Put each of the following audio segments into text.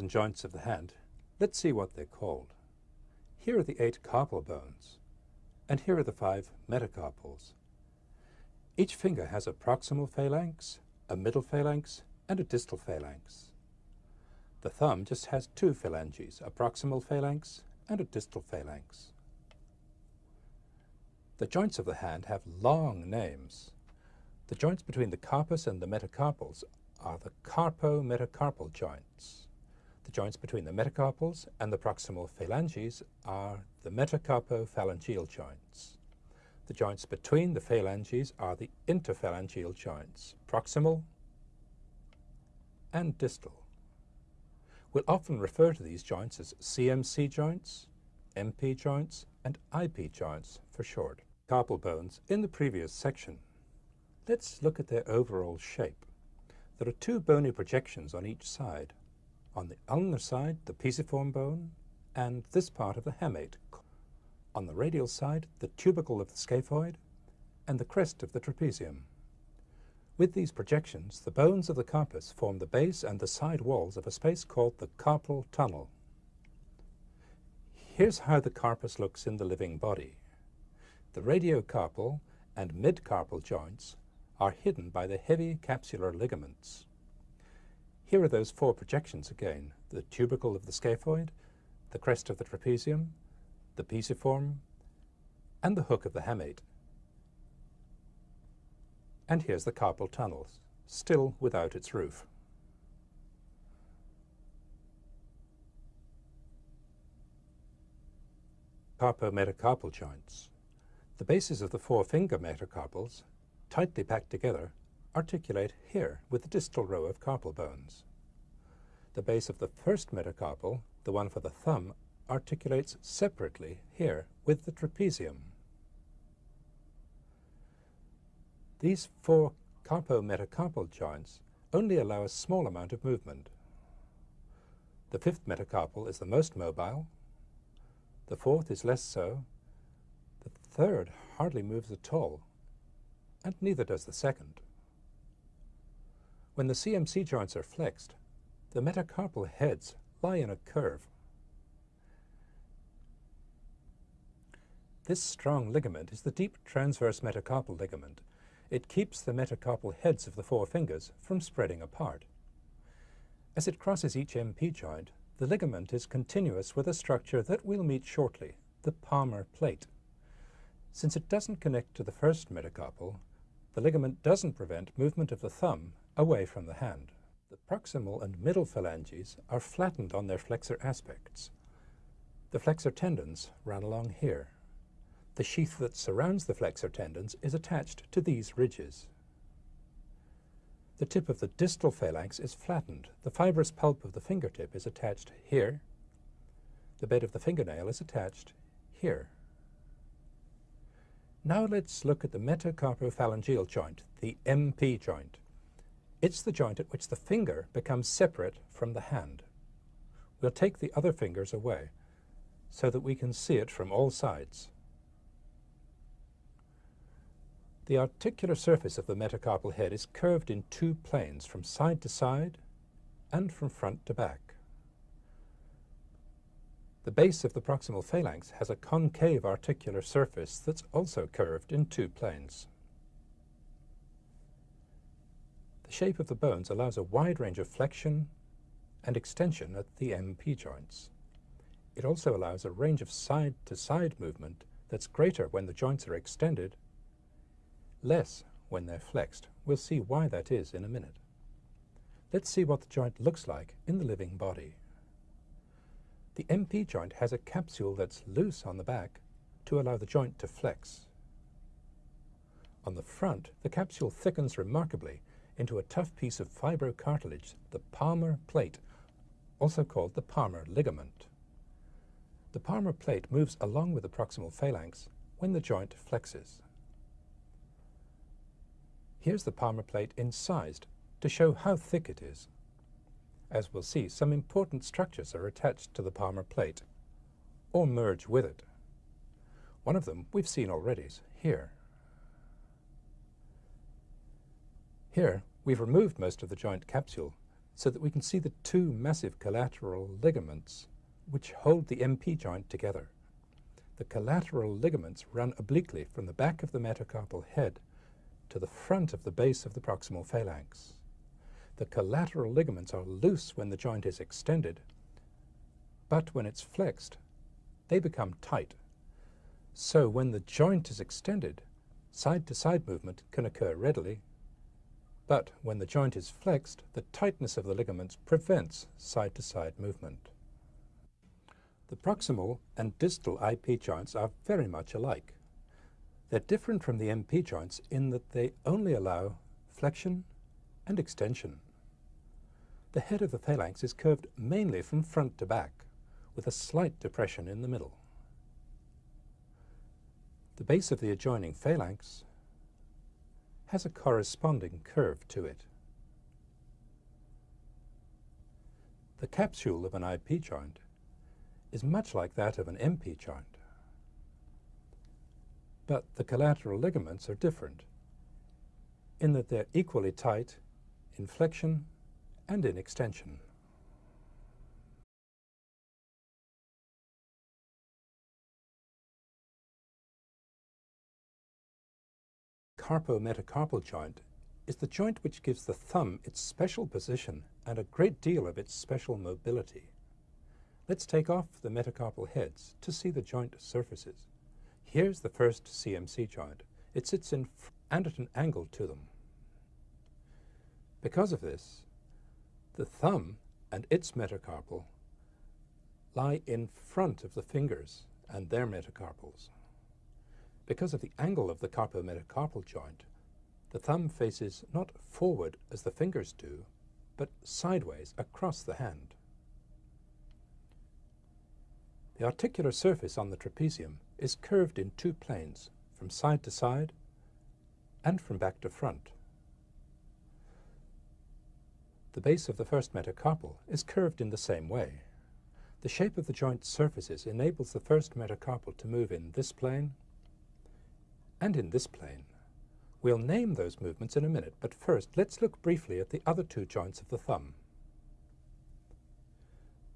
and joints of the hand, let's see what they're called. Here are the eight carpal bones, and here are the five metacarpals. Each finger has a proximal phalanx, a middle phalanx, and a distal phalanx. The thumb just has two phalanges, a proximal phalanx and a distal phalanx. The joints of the hand have long names. The joints between the carpus and the metacarpals are the carpo-metacarpal joints. The joints between the metacarpals and the proximal phalanges are the metacarpophalangeal joints. The joints between the phalanges are the interphalangeal joints, proximal and distal. We'll often refer to these joints as CMC joints, MP joints, and IP joints for short. Carpal bones in the previous section. Let's look at their overall shape. There are two bony projections on each side. On the ulnar side, the pisiform bone, and this part of the hamate. On the radial side, the tubercle of the scaphoid, and the crest of the trapezium. With these projections, the bones of the carpus form the base and the side walls of a space called the carpal tunnel. Here's how the carpus looks in the living body. The radiocarpal and midcarpal joints are hidden by the heavy capsular ligaments. Here are those four projections again, the tubercle of the scaphoid, the crest of the trapezium, the pisiform, and the hook of the hamate. And here's the carpal tunnel, still without its roof. Carpo-metacarpal joints. The bases of the four finger metacarpals tightly packed together, articulate here with the distal row of carpal bones. The base of the first metacarpal, the one for the thumb, articulates separately here with the trapezium. These four carpo-metacarpal joints only allow a small amount of movement. The fifth metacarpal is the most mobile, the fourth is less so, the third hardly moves at all, and neither does the second. When the CMC joints are flexed, the metacarpal heads lie in a curve. This strong ligament is the deep transverse metacarpal ligament. It keeps the metacarpal heads of the four fingers from spreading apart. As it crosses each MP joint, the ligament is continuous with a structure that we'll meet shortly, the palmar plate. Since it doesn't connect to the first metacarpal, the ligament doesn't prevent movement of the thumb away from the hand. The proximal and middle phalanges are flattened on their flexor aspects. The flexor tendons run along here. The sheath that surrounds the flexor tendons is attached to these ridges. The tip of the distal phalanx is flattened. The fibrous pulp of the fingertip is attached here. The bed of the fingernail is attached here. Now let's look at the metacarpophalangeal joint, the MP joint. It's the joint at which the finger becomes separate from the hand. We'll take the other fingers away so that we can see it from all sides. The articular surface of the metacarpal head is curved in two planes from side to side and from front to back. The base of the proximal phalanx has a concave articular surface that's also curved in two planes. The shape of the bones allows a wide range of flexion and extension at the MP joints. It also allows a range of side-to-side -side movement that's greater when the joints are extended, less when they're flexed. We'll see why that is in a minute. Let's see what the joint looks like in the living body. The MP joint has a capsule that's loose on the back to allow the joint to flex. On the front, the capsule thickens remarkably into a tough piece of fibrocartilage, the palmar plate, also called the palmar ligament. The palmar plate moves along with the proximal phalanx when the joint flexes. Here's the palmar plate incised to show how thick it is. As we'll see, some important structures are attached to the palmar plate, or merge with it. One of them we've seen already, here. Here, we've removed most of the joint capsule, so that we can see the two massive collateral ligaments which hold the MP joint together. The collateral ligaments run obliquely from the back of the metacarpal head to the front of the base of the proximal phalanx. The collateral ligaments are loose when the joint is extended, but when it's flexed, they become tight. So when the joint is extended, side-to-side -side movement can occur readily, but when the joint is flexed, the tightness of the ligaments prevents side-to-side -side movement. The proximal and distal IP joints are very much alike. They're different from the MP joints in that they only allow flexion and extension. The head of the phalanx is curved mainly from front to back, with a slight depression in the middle. The base of the adjoining phalanx has a corresponding curve to it. The capsule of an IP joint is much like that of an MP joint. But the collateral ligaments are different in that they're equally tight in flexion and in extension. The carpometacarpal joint is the joint which gives the thumb its special position and a great deal of its special mobility. Let's take off the metacarpal heads to see the joint surfaces. Here's the first CMC joint. It sits in and at an angle to them. Because of this, the thumb and its metacarpal lie in front of the fingers and their metacarpals. Because of the angle of the carpometacarpal joint, the thumb faces not forward as the fingers do, but sideways across the hand. The articular surface on the trapezium is curved in two planes, from side to side and from back to front. The base of the first metacarpal is curved in the same way. The shape of the joint surfaces enables the first metacarpal to move in this plane and in this plane. We'll name those movements in a minute, but first let's look briefly at the other two joints of the thumb.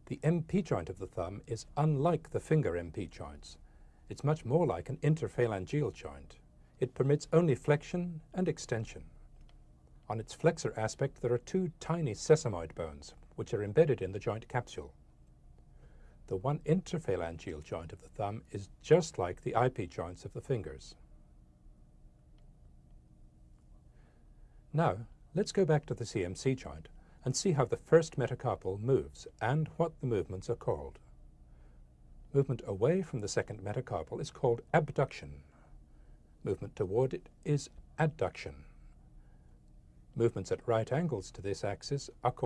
The MP joint of the thumb is unlike the finger MP joints. It's much more like an interphalangeal joint. It permits only flexion and extension. On its flexor aspect there are two tiny sesamoid bones, which are embedded in the joint capsule. The one interphalangeal joint of the thumb is just like the IP joints of the fingers. Now, let's go back to the CMC joint and see how the first metacarpal moves and what the movements are called. Movement away from the second metacarpal is called abduction. Movement toward it is adduction. Movements at right angles to this axis are called